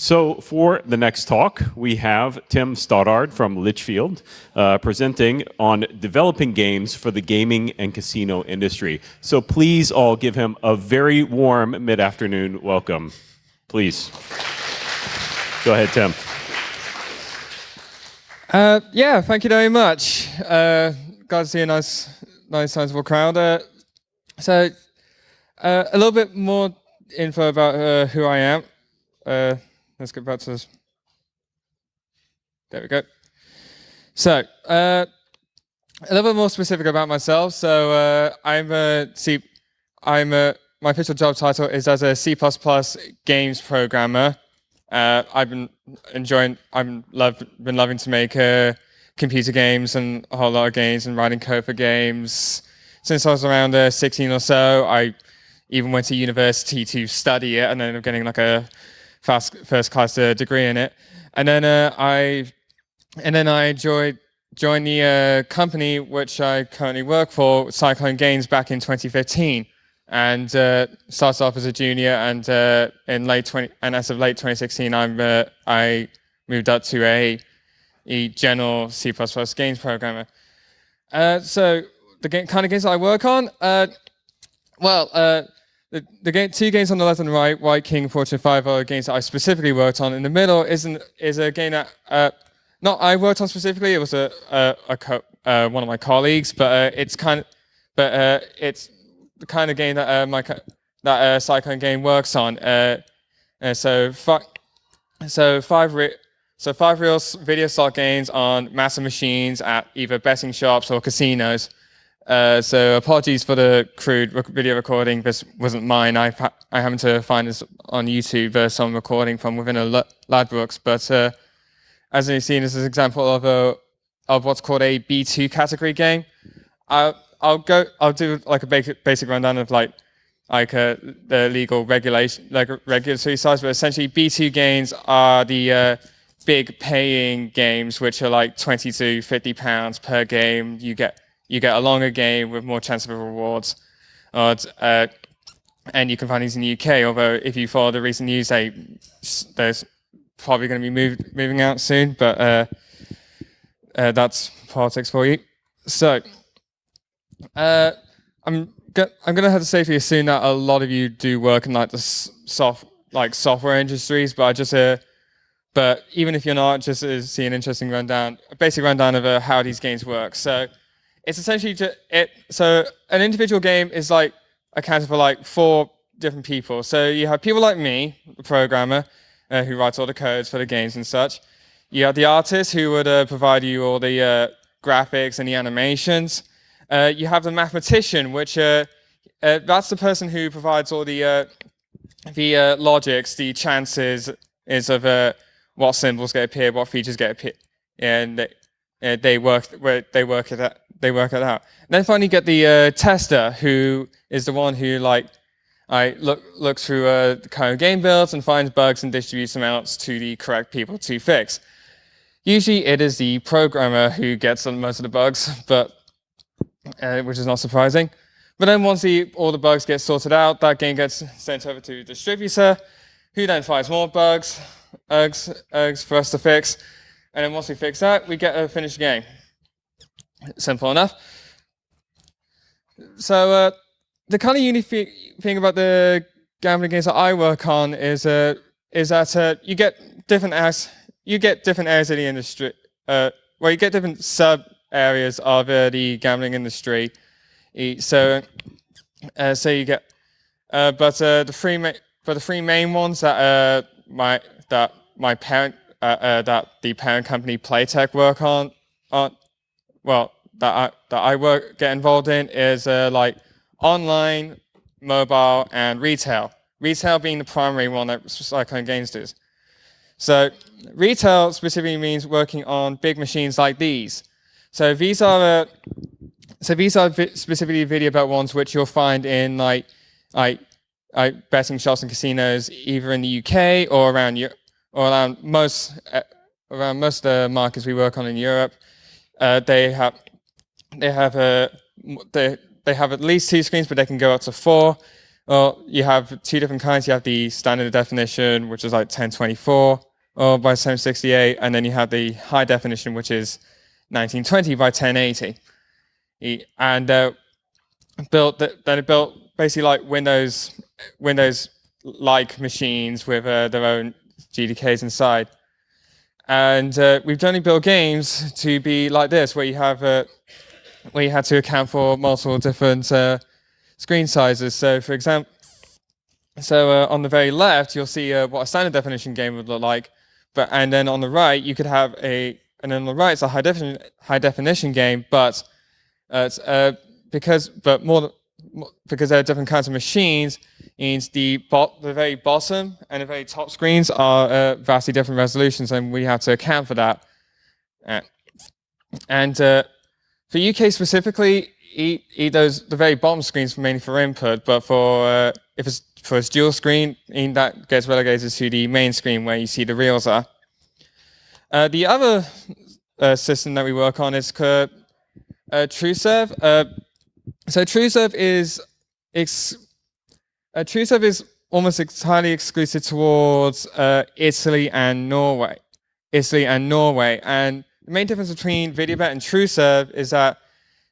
So for the next talk, we have Tim Stoddard from Litchfield uh, presenting on developing games for the gaming and casino industry. So please all give him a very warm mid-afternoon welcome. Please. Go ahead, Tim. Uh, yeah, thank you very much. Uh, glad to see a nice, nice sizable crowd. Uh, so, uh, a little bit more info about uh, who I am. Let's get back to this. There we go. So, uh, a little bit more specific about myself. So, uh, I'm a C. I'm a my official job title is as a C++ games programmer. Uh, I've been enjoying. I've love, been loving to make uh, computer games and a whole lot of games and writing code for games since I was around uh, 16 or so. I even went to university to study it and ended up getting like a fast first class uh, degree in it. And then uh, I and then I joined joined the uh, company which I currently work for, Cyclone Games, back in 2015, and uh, started off as a junior. And uh, in late 20 and as of late 2016, I'm uh, I moved up to a, a general C++ games programmer. so the game, kind of games I work on, well the, game, two games on the left and right, White King, Fortune 5 are games that I specifically worked on. In the middle is, an, is a game that, uh, not I worked on specifically, it was a, a, a uh, one of my colleagues, but uh, it's kind of, but uh, it's the kind of game that uh, my that uh, Cyclone game works on. Uh, so, so five so five real video slot games on massive machines at either betting shops or casinos. Uh, so apologies for the crude video recording. This wasn't mine. I, I happened to find this on YouTube, uh, some recording from within a Ladbrokes. But uh, as you've seen, this is an example of a of what's called a B2 category game. I'll, I'll go. I'll do like a basic basic rundown of like like uh, the legal regulation, like regulatory size. But essentially, B2 games are the uh, big paying games, which are like 20 to 50 pounds per game. You get you get a longer game with more chance of rewards. Uh, and you can find these in the UK, although if you follow the recent news, they, there's probably going to be moved, moving out soon, but uh, uh, that's politics for you. So, uh, I'm I'm going to have to safely assume that a lot of you do work in like the soft like software industries, but I just uh, but even if you're not, just uh, see an interesting rundown, a basic rundown of uh, how these games work. So it's essentially just it. So an individual game is like accounted for like four different people. So you have people like me, the programmer, uh, who writes all the codes for the games and such. You have the artist who would uh, provide you all the uh, graphics and the animations. Uh, you have the mathematician, which uh, uh, that's the person who provides all the the logics, the chances is of what symbols get appeared, what features get appeared, and they, they work they work it they work it out. And then finally get the uh, tester, who is the one who like I look looks through uh, the current game builds and finds bugs and distributes them out to the correct people to fix. Usually it is the programmer who gets most of the bugs, but uh, which is not surprising. But then once the, all the bugs get sorted out, that game gets sent over to the distributor, who then finds more bugs, bugs, bugs for us to fix. And then once we fix that, we get a finished game. Simple enough. So uh, the kind of unique thing about the gambling games that I work on is uh, is that uh, you get different areas, you get different areas of the industry. Uh, well, you get different sub areas of uh, the gambling industry. So, uh, so you get, but the three but the three main ones that my that my parent that the parent company Playtech work on on well, that I, that I work, get involved in is uh, like online, mobile, and retail. Retail being the primary one that Cyclone Games does. So retail specifically means working on big machines like these. So these are uh, so these are vi specifically video bet ones which you'll find in like like like betting shops and casinos either in the UK or around or around most uh, around most of the markets we work on in Europe. Uh, they have they have a they they have at least two screens, but they can go up to four. well, you have two different kinds. You have the standard definition, which is like 1024 or by 768, and then you have the high definition, which is 1920 by 1080. And uh, built then it built basically like Windows Windows like machines with uh, their own GDKs inside. And uh, we've only built games to be like this, where you have uh, where you had to account for multiple different uh, screen sizes. So, for example, so uh, on the very left, you'll see uh, what a standard definition game would look like, but and then on the right, you could have a and then on the right, it's a high definition high definition game, but it's because but more because there are different kinds of machines, means the the very bottom and the very top screens are uh, vastly different resolutions, and we have to account for that. Uh, and uh, for UK specifically, eat, eat those the very bottom screens for mainly for input, but for uh, if it's for a dual screen, that gets relegated to the main screen where you see the reels are. Uh, the other uh, system that we work on is uh, TrueServe. So TrueServe is ex uh, TrueServe is almost entirely exclusive towards uh, Italy and Norway. Italy and Norway. And the main difference between VideoBet and TrueServe is that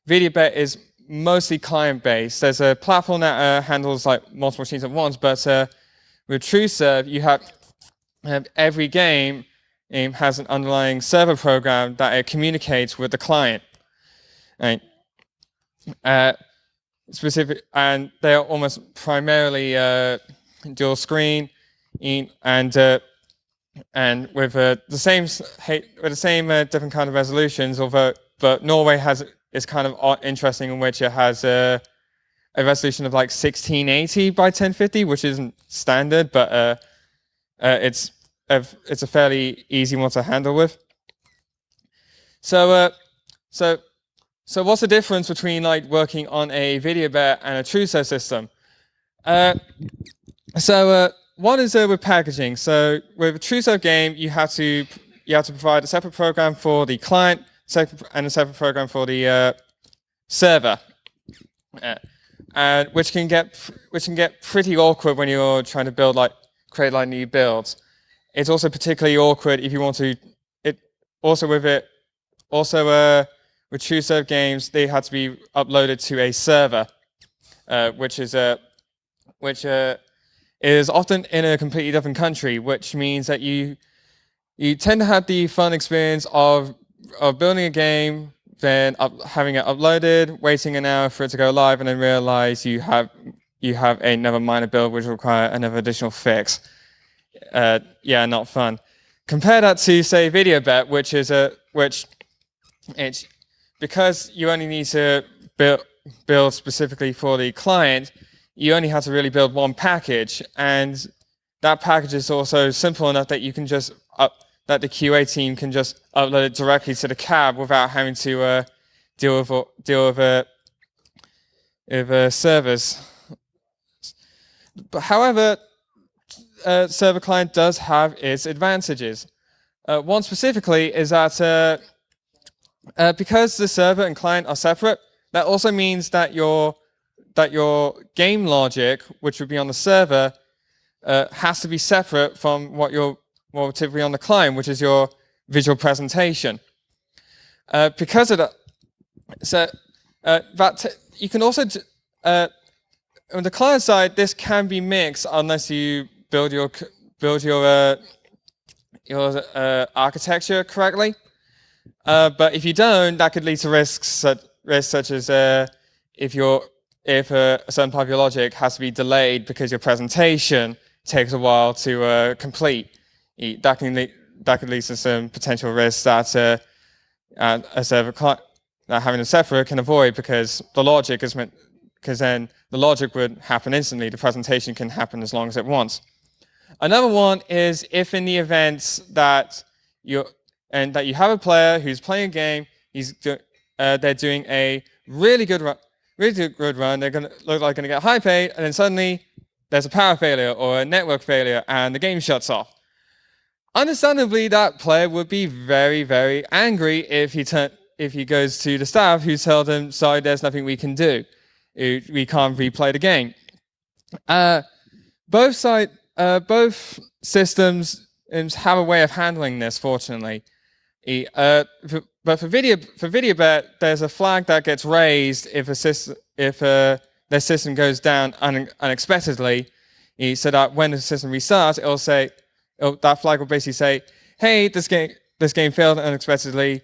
VideoBet is mostly client-based. There's a platform that uh, handles like multiple machines at once, but uh, with TrueServe, you have, have every game um, has an underlying server program that it communicates with the client. Uh, specific, and they are almost primarily uh, dual screen, in, and uh, and with uh, the same with the same uh, different kind of resolutions. Although, but Norway has is kind of interesting in which it has a, a resolution of like 1680 by 1050, which isn't standard, but it's a, it's a fairly easy one to handle with. So so so what's the difference between like working on a VideoBet and a TrueServe system? Uh, so uh, one is uh, with packaging. So with a TrueServe game, you have to you have to provide a separate program for the client and a separate program for the uh, server, uh, which can get which can get pretty awkward when you're trying to build like create like new builds. It's also particularly awkward if you want to. It also with it also uh, with TrueServe games, they had to be uploaded to a server, uh, which is a which uh, is often in a completely different country, which means that you you tend to have the fun experience of of building a game, then up, having it uploaded, waiting an hour for it to go live, and then realize you have you have another minor build which require another additional fix. Uh, yeah, not fun. Compare that to say VideoBet, which is a which it's because you only need to build, build specifically for the client, you only have to really build one package. And that package is also simple enough that you can just up, that the QA team can just upload it directly to the cab without having to uh, deal with deal with uh, with uh, servers. But however, uh, server client does have its advantages. One specifically is that uh, because the server and client are separate, that also means that your that your game logic, which would be on the server, uh, has to be separate from what you're well, typically on the client, which is your visual presentation. Uh, because of that, so uh, that you can also uh, on the client side, this can be mixed unless you build your build your your architecture correctly. Uh, but if you don't, that could lead to risks, such, risks such as uh, if, if a certain part of your logic has to be delayed because your presentation takes a while to uh, complete. That can lead, that could lead to some potential risks that uh, a server that having a server can avoid because the logic is meant because then the logic would happen instantly. The presentation can happen as long as it wants. Another one is if in the event that you and that you have a player who's playing a game, he's do, uh, they're doing a really good run, really good run, they're going to look like going to get high paid, and then suddenly there's a power failure or a network failure, and the game shuts off. Understandably, that player would be very, very angry if he turn, if he goes to the staff who tell them, sorry, there's nothing we can do. We can't replay the game. Uh, both side, uh, both systems um, have a way of handling this. Fortunately, uh, for, but for video for VideoBet, there's a flag that gets raised if a system if uh, their system goes down un unexpectedly. So that when the system restarts, it'll say it'll, that flag will basically say, "Hey, this game this game failed unexpectedly.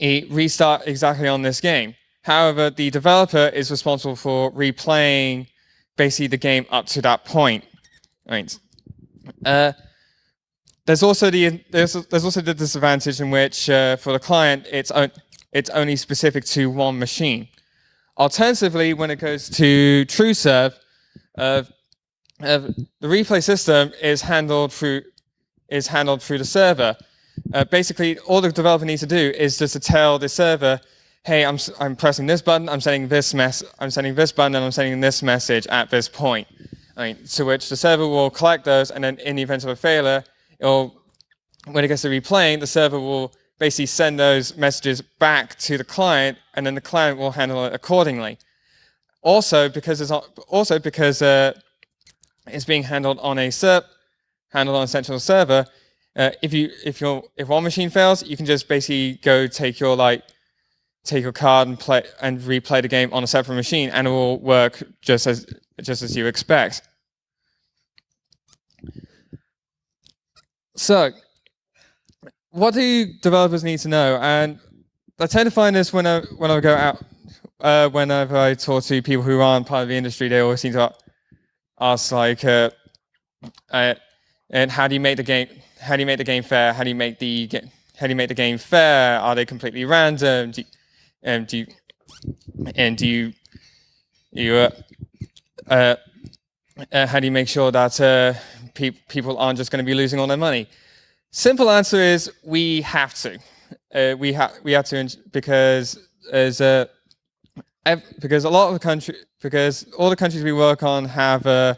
Restart exactly on this game." However, the developer is responsible for replaying basically the game up to that point. Right. Uh, there's also the there's there's also the disadvantage in which uh, for the client it's it's only specific to one machine. Alternatively, when it goes to TrueServe, uh, uh, the replay system is handled through is handled through the server. Uh, basically, all the developer needs to do is just to tell the server hey, I'm, I'm pressing this button, I'm sending this mess, I'm sending this button, and I'm sending this message at this point. To which the server will collect those, and then in the event of a failure, it'll, when it gets to replaying, the server will basically send those messages back to the client, and then the client will handle it accordingly. Also, because it's also because uh, it's being handled on a serp, handled on a central server. Uh, if you if your if one machine fails, you can just basically go take your like take your card and play and replay the game on a separate machine, and it will work just as just as you expect. So, what do developers need to know? And I tend to find this when I when I go out, uh, whenever I talk to people who aren't part of the industry, they always seem to ask like, uh, uh, and how do you make the game? How do you make the game fair? How do you make the how do you make the game fair? Are they completely random? Do, and do you, and do you, you uh, uh, uh, how do you make sure that uh, pe people aren't just going to be losing all their money? Simple answer is we have to. Uh, we have we have to because as a because a lot of the country because all the countries we work on have uh,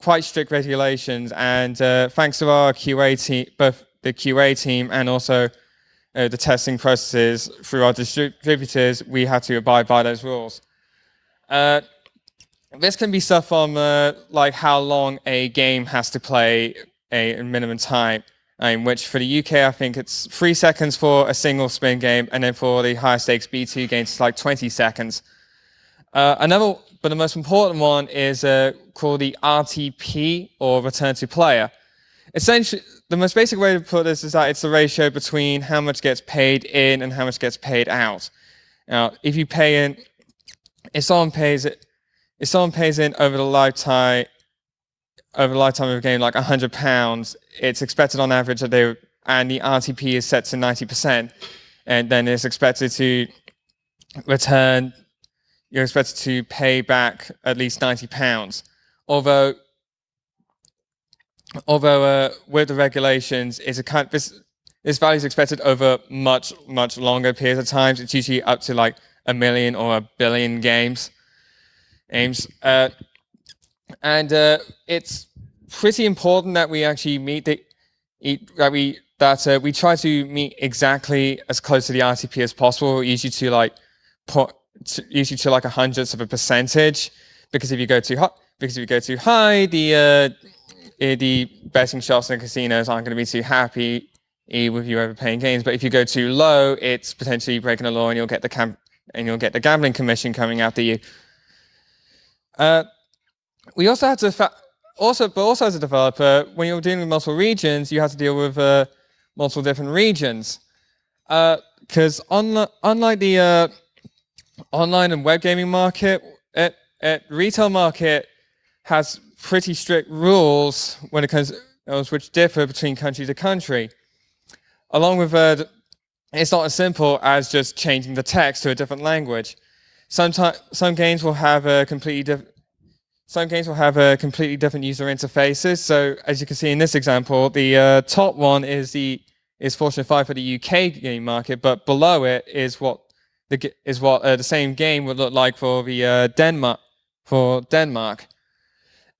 quite strict regulations, and thanks to our QA team, both the QA team and also uh, the testing processes through our distributors, we have to abide by those rules. This can be stuff from uh, like how long a game has to play a minimum time, which for the UK, I think it's three seconds for a single spin game, and then for the higher stakes B2 games, it's like 20 seconds. Uh, another, but the most important one is uh, called the RTP, or return to player. Essentially, the most basic way to put this is that it's the ratio between how much gets paid in and how much gets paid out. Now, if you pay in, if someone pays it, if someone pays in over the lifetime, over the lifetime of a game, like hundred pounds, it's expected on average that they, and the RTP is set to 90%, and then it's expected to return, you're expected to pay back at least 90 pounds. Although although uh, with the regulations, it's a kind this this value is expected over much much longer periods of times. It's usually up to like a million or a billion games. Aims, uh, and uh, it's pretty important that we actually meet the that we that uh, we try to meet exactly as close to the RTP as possible. Usually to like put usually to like a hundredth of a percentage, because if you go too high, because if you go too high, the uh, the betting shops and casinos aren't going to be too happy with you overpaying games. But if you go too low, it's potentially breaking the law, and you'll get the cam and you'll get the gambling commission coming after you. Uh, we also had to also, but also as a developer, when you're dealing with multiple regions, you have to deal with uh, multiple different regions. Because uh, unlike the uh, online and web gaming market, at, at retail market has pretty strict rules when it comes which differ between country to country. Along with that, it's not as simple as just changing the text to a different language. Sometimes some games will have a completely some games will have a completely different user interfaces. So as you can see in this example, the uh, top one is the is Fortune 5 for the UK game market, but below it is what the is what uh, the same game would look like for the uh, Denmark for Denmark.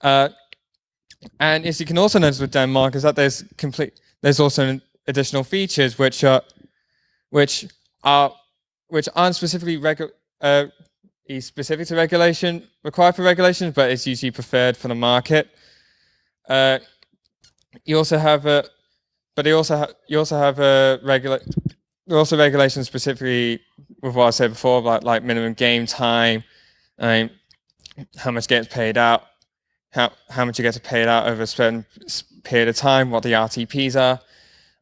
Uh, and as you can also notice with Denmark is that there's complete there's also additional features which are which are which aren't specifically regu uh, is specific to regulation, required for regulation, but it's usually preferred for the market. Uh, you also have a, but you also you also have a regula there are also regulations specifically with what I said before, like like minimum game time, um, how much gets paid out, how how much you get to pay it out over a certain period of time, what the RTPs are,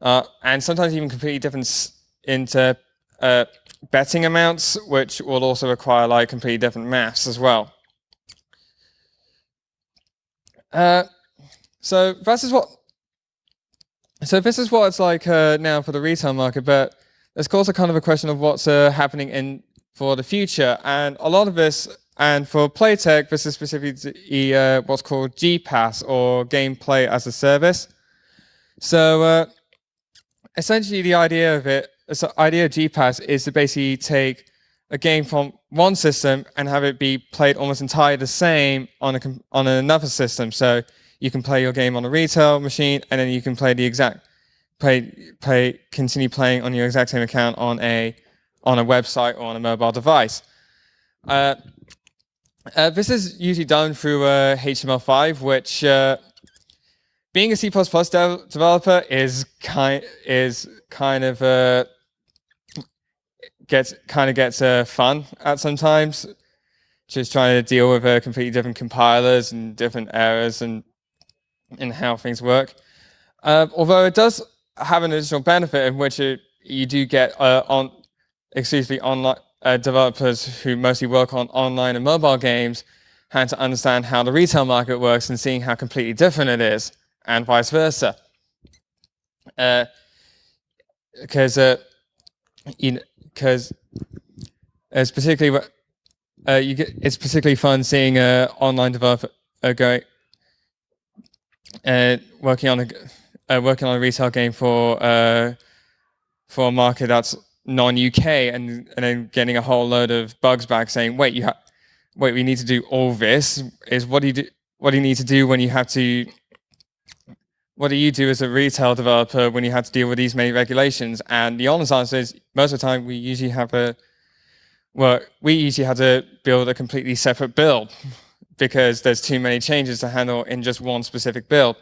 uh, and sometimes even completely different into uh, betting amounts, which will also require like completely different maths as well. Uh, so this is what. So this is what it's like uh, now for the retail market, but there's also kind of a question of what's uh, happening in for the future, and a lot of this, and for Playtech, this is specifically uh, what's called GPaaS or Gameplay as a Service. So uh, essentially, the idea of it the idea of GPaaS is to basically take a game from one system and have it be played almost entirely the same on a on another system. So you can play your game on a retail machine, and then you can play the exact play play continue playing on your exact same account on a on a website or on a mobile device. Uh, uh, this is usually done through uh, HTML5, which uh, being a C++ de developer is kind is kind of uh, gets kind of gets uh, fun at sometimes. Just trying to deal with uh, completely different compilers and different errors and and how things work. Uh, although it does have an additional benefit in which it, you do get uh, on exclusively online uh, developers who mostly work on online and mobile games had to understand how the retail market works and seeing how completely different it is, and vice versa. Because uh, uh, because it's particularly uh, you get it's particularly fun seeing a online developer uh, going uh, working on a uh, working on a retail game for uh, for a market that's non-UK and and then getting a whole load of bugs back saying wait you wait we need to do all this. Is what do you do what do you need to do when you have to what do you do as a retail developer when you have to deal with these many regulations? And the honest answer is most of the time we usually have a, well, we usually have to build a completely separate build because there's too many changes to handle in just one specific build.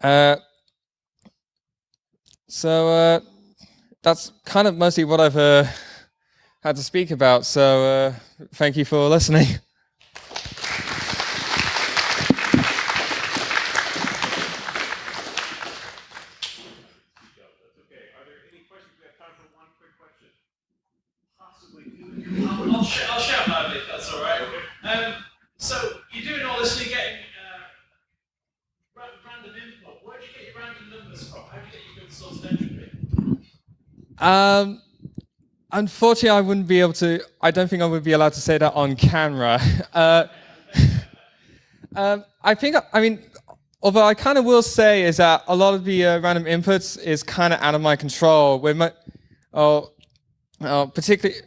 Uh, so uh, that's kind of mostly what I've uh, had to speak about. So uh, thank you for listening. Um, unfortunately, I wouldn't be able to. I don't think I would be allowed to say that on camera. Uh, um, I think. I mean, although I kind of will say is that a lot of the uh, random inputs is kind of out of my control. With my, oh, oh particularly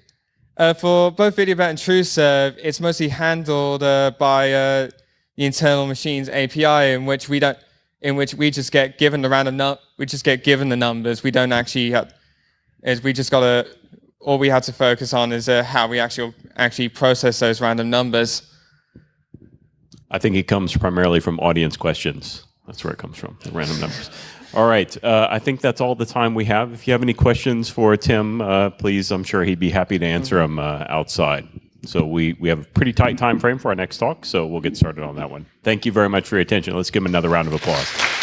uh, for both VideoBet and TrueServe, it's mostly handled uh, by uh, the internal machines API, in which we don't, in which we just get given the random num, we just get given the numbers. We don't actually have is we just got to, all we had to focus on is uh, how we actually, actually process those random numbers. I think it comes primarily from audience questions. That's where it comes from, the random numbers. All right, uh, I think that's all the time we have. If you have any questions for Tim, uh, please, I'm sure he'd be happy to answer them uh, outside. So we, we have a pretty tight time frame for our next talk, so we'll get started on that one. Thank you very much for your attention. Let's give him another round of applause.